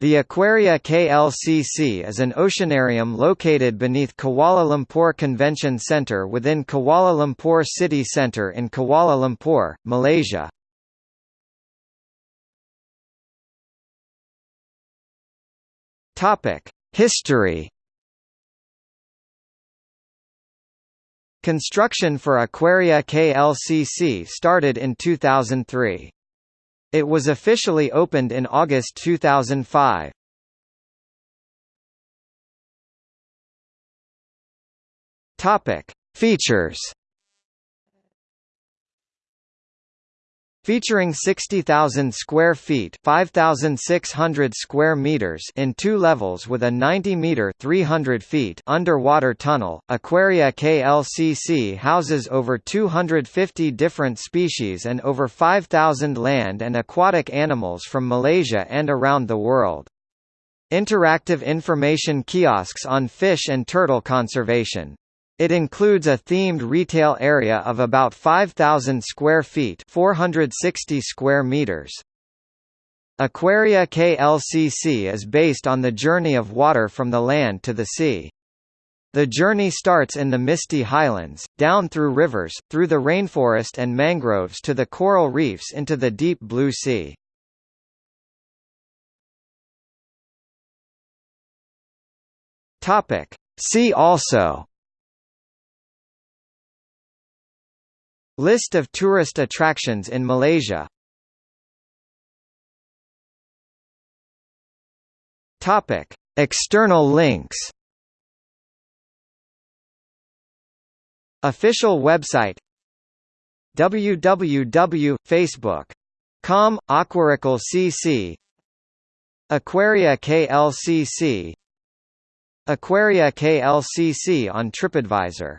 The Aquaria KLCC is an oceanarium located beneath Kuala Lumpur Convention Centre within Kuala Lumpur City Centre in Kuala Lumpur, Malaysia. History Construction for Aquaria KLCC started in 2003. It was officially opened in August 2005. Topic: Features featuring 60,000 square feet (5,600 square meters in two levels with a 90-meter (300 feet) underwater tunnel. Aquaria KLCC houses over 250 different species and over 5,000 land and aquatic animals from Malaysia and around the world. Interactive information kiosks on fish and turtle conservation, it includes a themed retail area of about 5,000 square feet 460 square meters. Aquaria KLCC is based on the journey of water from the land to the sea. The journey starts in the misty highlands, down through rivers, through the rainforest and mangroves to the coral reefs into the deep blue sea. See also List of tourist attractions in Malaysia. Topic: External links. Official website. www.facebook.com Aquaria KLCC Aquaria KLCC Aquaria KLCC on TripAdvisor